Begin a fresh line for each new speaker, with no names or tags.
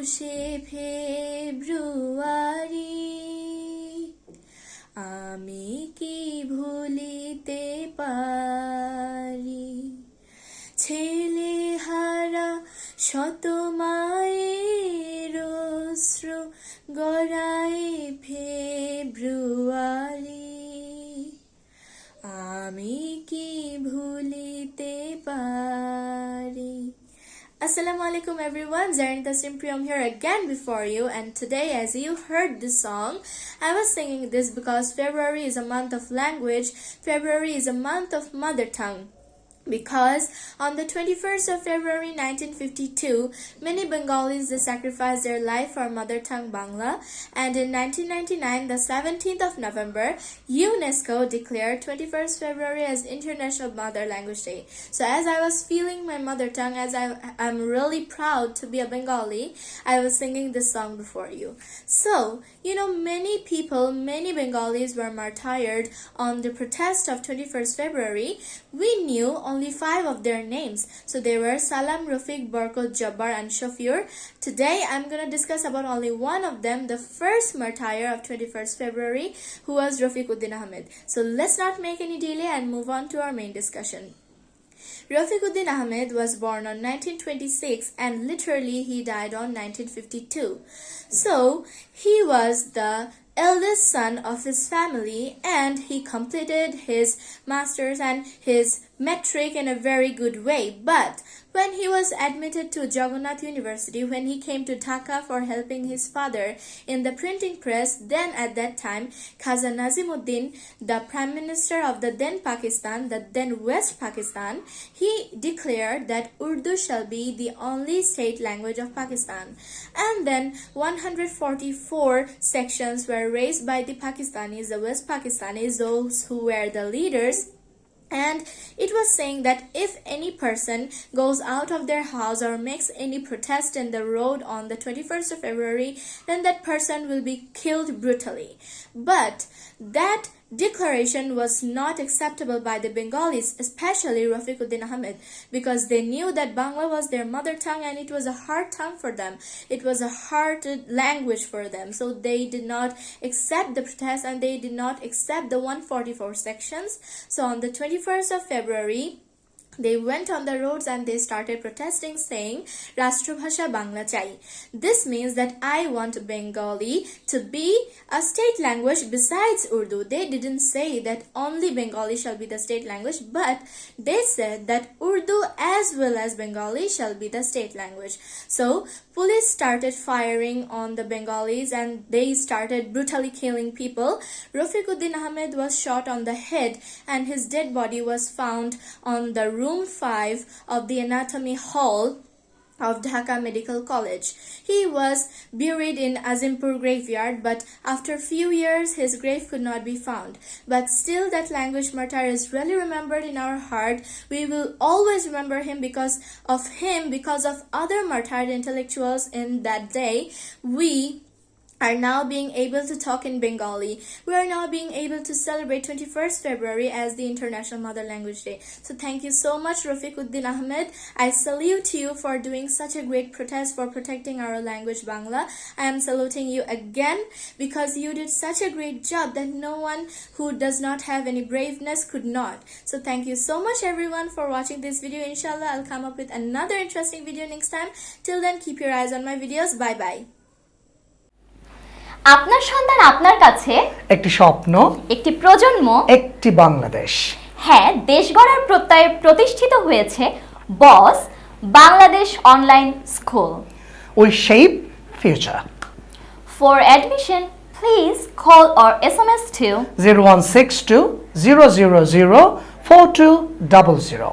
একুশে ফেব্রুয়ারি। আমি কি ভুলিতে পারি? ছেলে হারা শত মায়ের Assalamu alaikum everyone, Zarin Taslim Priyam here again before you. And today as you heard this song, I was singing this because February is a month of language, February is a month of mother tongue because on the 21st of February 1952, many Bengalis sacrificed their life for mother tongue Bangla, and in 1999, the 17th of November, UNESCO declared 21st February as International Mother Language Day. So as I was feeling my mother tongue, as I am really proud to be a Bengali, I was singing this song before you. So, you know, many people, many Bengalis were martyred on the protest of 21st February. We knew only five of their names. So they were Salam, Rafiq, Barkot, Jabbar, and Shafir. Today I'm going to discuss about only one of them, the first martyr of 21st February, who was Rafiquddin Ahmed. So let's not make any delay and move on to our main discussion. Rafiquddin Ahmed was born on 1926 and literally he died on 1952. So he was the eldest son of his family and he completed his master's and his matric in a very good way. But when he was admitted to Jagannath University, when he came to Dhaka for helping his father in the printing press, then at that time, Khaza Nazimuddin, the prime minister of the then Pakistan, the then West Pakistan, he declared that Urdu shall be the only state language of Pakistan. And then 144 sections were raised by the Pakistanis, the West Pakistanis, those who were the leaders and it was saying that if any person goes out of their house or makes any protest in the road on the 21st of February, then that person will be killed brutally. But that declaration was not acceptable by the Bengalis, especially Rafiquddin Ahmed, because they knew that Bangla was their mother tongue and it was a hard tongue for them. It was a hard language for them. So they did not accept the protest and they did not accept the 144 sections. So on the 21st of February, they went on the roads and they started protesting saying Rashtrabhasha Bangla Chai. This means that I want Bengali to be a state language besides Urdu. They didn't say that only Bengali shall be the state language but they said that Urdu as well as Bengali shall be the state language. So police started firing on the Bengalis and they started brutally killing people. Rafiquddin Ahmed was shot on the head and his dead body was found on the room 5 of the anatomy hall of Dhaka Medical College. He was buried in Azimpur graveyard but after few years his grave could not be found. But still that language martyr is really remembered in our heart. We will always remember him because of him, because of other martyred intellectuals in that day. We are now being able to talk in Bengali. We are now being able to celebrate 21st February as the International Mother Language Day. So thank you so much Rafiquddin Ahmed. I salute you for doing such a great protest for protecting our language Bangla. I am saluting you again because you did such a great job that no one who does not have any braveness could not. So thank you so much everyone for watching this video. Inshallah I'll come up with another interesting video next time. Till then keep your eyes on my videos. Bye bye.
আপনার সন্তান আপনার কাছে?
একটি স্বপ্ন
একটি প্রজন্ম?
একটি বাংলাদেশ।
হ্যাঁ দেশ গড়ার প্রত্যয়ে প্রতিষ্ঠিত হয়েছে boss Bangladesh online school.
We shape future
for admission please call or S M S to
zero one six two zero zero zero four two double zero